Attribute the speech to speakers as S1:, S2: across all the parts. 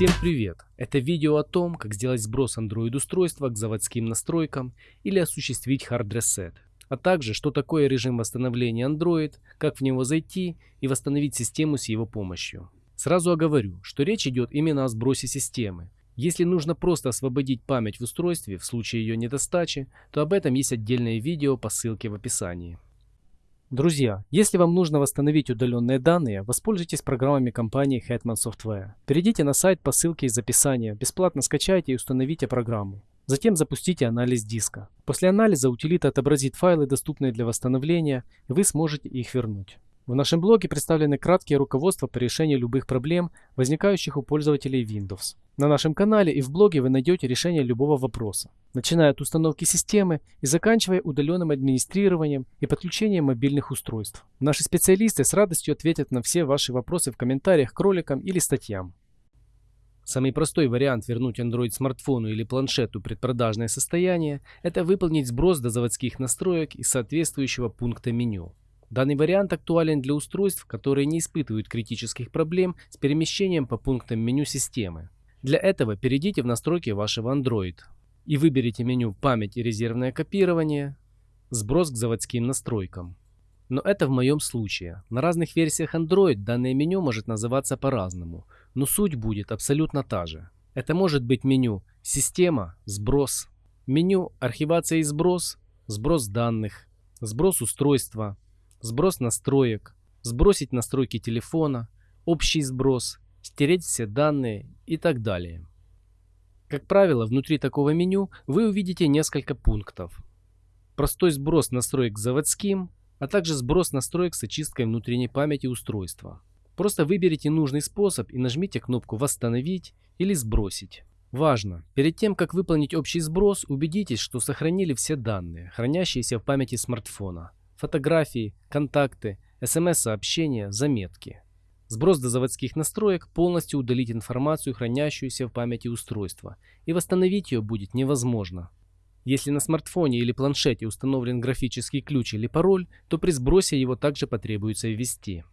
S1: Всем привет! Это видео о том, как сделать сброс Android устройства к заводским настройкам или осуществить hard reset, а также что такое режим восстановления Android, как в него зайти и восстановить систему с его помощью. Сразу оговорю, что речь идет именно о сбросе системы. Если нужно просто освободить память в устройстве в случае ее недостачи, то об этом есть отдельное видео по ссылке в описании. Друзья, если вам нужно восстановить удаленные данные, воспользуйтесь программами компании Hetman Software. Перейдите на сайт по ссылке из описания, бесплатно скачайте и установите программу. Затем запустите анализ диска. После анализа утилита отобразит файлы, доступные для восстановления, и вы сможете их вернуть. В нашем блоге представлены краткие руководства по решению любых проблем, возникающих у пользователей Windows. На нашем канале и в блоге вы найдете решение любого вопроса, начиная от установки системы и заканчивая удаленным администрированием и подключением мобильных устройств. Наши специалисты с радостью ответят на все ваши вопросы в комментариях к роликам или статьям. Самый простой вариант вернуть Android смартфону или планшету предпродажное состояние – это выполнить сброс до заводских настроек из соответствующего пункта меню. Данный вариант актуален для устройств, которые не испытывают критических проблем с перемещением по пунктам меню системы. Для этого перейдите в настройки вашего Android и выберите меню «Память и резервное копирование», «Сброс к заводским настройкам». Но это в моем случае. На разных версиях Android данное меню может называться по-разному, но суть будет абсолютно та же. Это может быть меню «Система», «Сброс», меню «Архивация и сброс», «Сброс данных», «Сброс устройства», сброс настроек, сбросить настройки телефона, общий сброс, стереть все данные и так далее. Как правило, внутри такого меню вы увидите несколько пунктов. Простой сброс настроек заводским, а также сброс настроек с очисткой внутренней памяти устройства. Просто выберите нужный способ и нажмите кнопку «Восстановить» или «Сбросить». Важно! Перед тем, как выполнить общий сброс, убедитесь, что сохранили все данные, хранящиеся в памяти смартфона фотографии, контакты, смс-сообщения, заметки. Сброс до заводских настроек полностью удалить информацию, хранящуюся в памяти устройства, и восстановить ее будет невозможно. Если на смартфоне или планшете установлен графический ключ или пароль, то при сбросе его также потребуется ввести.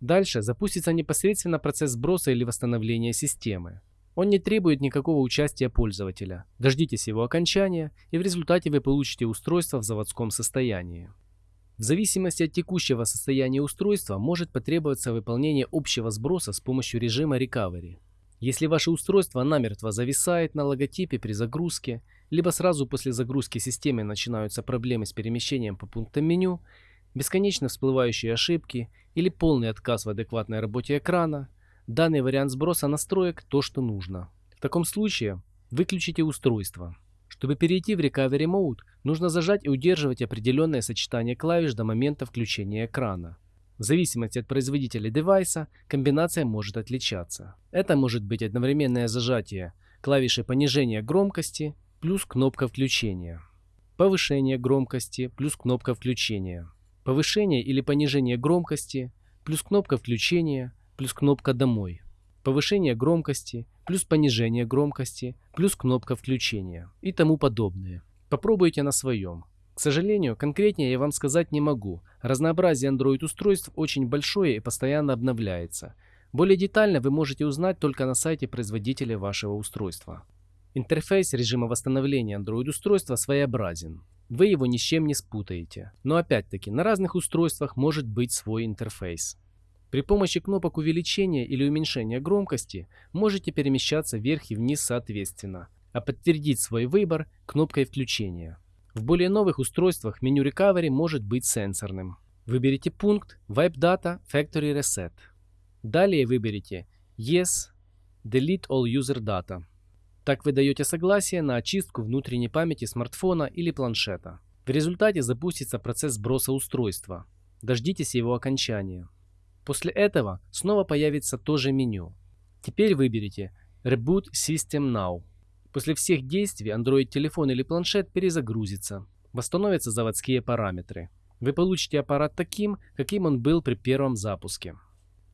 S1: Дальше запустится непосредственно процесс сброса или восстановления системы. Он не требует никакого участия пользователя. Дождитесь его окончания, и в результате вы получите устройство в заводском состоянии. В зависимости от текущего состояния устройства может потребоваться выполнение общего сброса с помощью режима Recovery. Если ваше устройство намертво зависает на логотипе при загрузке, либо сразу после загрузки системы начинаются проблемы с перемещением по пунктам меню, бесконечно всплывающие ошибки или полный отказ в адекватной работе экрана, данный вариант сброса настроек то, что нужно. В таком случае выключите устройство. Чтобы перейти в Recovery Mode, нужно зажать и удерживать определенное сочетание клавиш до момента включения экрана. В зависимости от производителя девайса, комбинация может отличаться. Это может быть одновременное зажатие клавиши понижения громкости плюс кнопка включения, повышение громкости плюс кнопка включения, повышение или понижение громкости плюс кнопка включения плюс кнопка «Домой», повышение громкости плюс понижение громкости, плюс кнопка включения и тому подобное. Попробуйте на своем. К сожалению, конкретнее я вам сказать не могу. Разнообразие Android устройств очень большое и постоянно обновляется. Более детально вы можете узнать только на сайте производителя вашего устройства. Интерфейс режима восстановления Android устройства своеобразен. Вы его ни с чем не спутаете. Но опять-таки, на разных устройствах может быть свой интерфейс. При помощи кнопок увеличения или уменьшения громкости можете перемещаться вверх и вниз соответственно, а подтвердить свой выбор кнопкой включения. В более новых устройствах меню Recovery может быть сенсорным. Выберите пункт Wipe Data Factory Reset. Далее выберите Yes, Delete All User Data. Так вы даете согласие на очистку внутренней памяти смартфона или планшета. В результате запустится процесс сброса устройства. Дождитесь его окончания. После этого снова появится то же меню. Теперь выберите Reboot System Now. После всех действий Android телефон или планшет перезагрузится. Восстановятся заводские параметры. Вы получите аппарат таким, каким он был при первом запуске.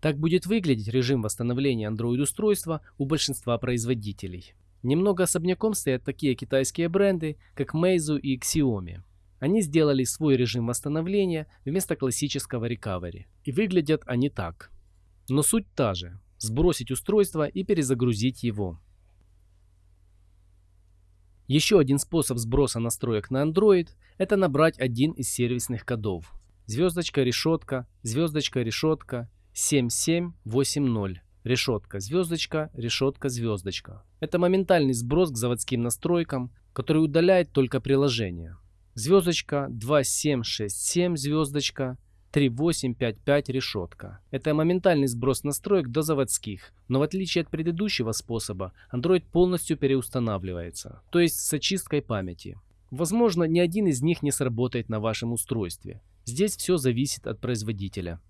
S1: Так будет выглядеть режим восстановления Android устройства у большинства производителей. Немного особняком стоят такие китайские бренды, как Meizu и Xiaomi. Они сделали свой режим восстановления вместо классического recovery. И выглядят они так. Но суть та же. сбросить устройство и перезагрузить его. Еще один способ сброса настроек на Android – это набрать один из сервисных кодов. Звездочка, решетка, звездочка, решетка, 7780. Решетка, звездочка, решетка, звездочка. Это моментальный сброс к заводским настройкам, который удаляет только приложение. Звездочка 2767 звездочка 3855 решетка. Это моментальный сброс настроек до заводских, но в отличие от предыдущего способа, Android полностью переустанавливается, то есть с очисткой памяти. Возможно, ни один из них не сработает на вашем устройстве. Здесь все зависит от производителя.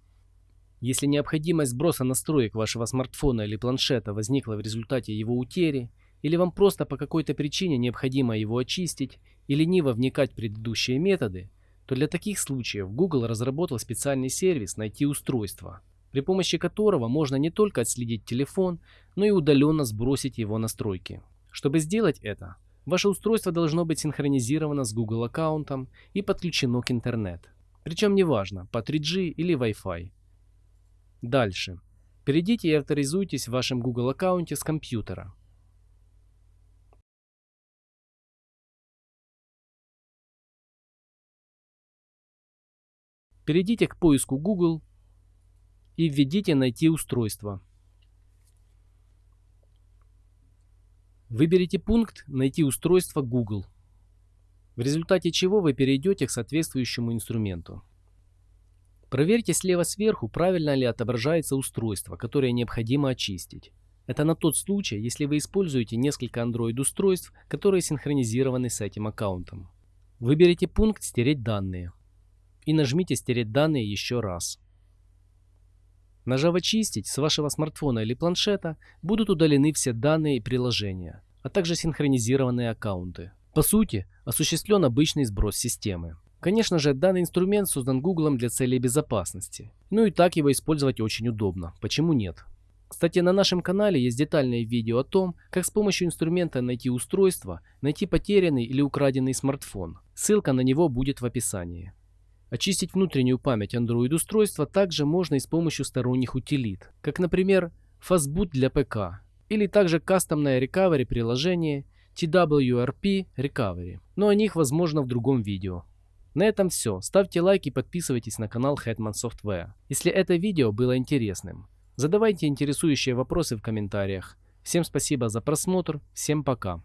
S1: Если необходимость сброса настроек вашего смартфона или планшета возникла в результате его утери, или вам просто по какой-то причине необходимо его очистить, и лениво вникать в предыдущие методы, то для таких случаев Google разработал специальный сервис «Найти устройство», при помощи которого можно не только отследить телефон, но и удаленно сбросить его настройки. Чтобы сделать это, ваше устройство должно быть синхронизировано с Google аккаунтом и подключено к интернет. Причем неважно, по 3G или Wi-Fi. Дальше. Перейдите и авторизуйтесь в вашем Google аккаунте с компьютера. Перейдите к поиску Google и введите «Найти устройство». Выберите пункт «Найти устройство Google», в результате чего вы перейдете к соответствующему инструменту. Проверьте слева сверху, правильно ли отображается устройство, которое необходимо очистить. Это на тот случай, если вы используете несколько Android-устройств, которые синхронизированы с этим аккаунтом. Выберите пункт «Стереть данные» и нажмите «Стереть данные» еще раз. Нажав «Очистить», с вашего смартфона или планшета будут удалены все данные и приложения, а также синхронизированные аккаунты. По сути, осуществлен обычный сброс системы. Конечно же, данный инструмент создан Google для целей безопасности. Ну и так его использовать очень удобно. Почему нет? Кстати, на нашем канале есть детальное видео о том, как с помощью инструмента найти устройство, найти потерянный или украденный смартфон. Ссылка на него будет в описании. Очистить внутреннюю память Android устройства также можно и с помощью сторонних утилит, как например Fastboot для ПК или также кастомное recovery приложение TWRP Recovery, но о них возможно в другом видео. На этом все. Ставьте лайк и подписывайтесь на канал Hetman Software. Если это видео было интересным, задавайте интересующие вопросы в комментариях. Всем спасибо за просмотр, всем пока.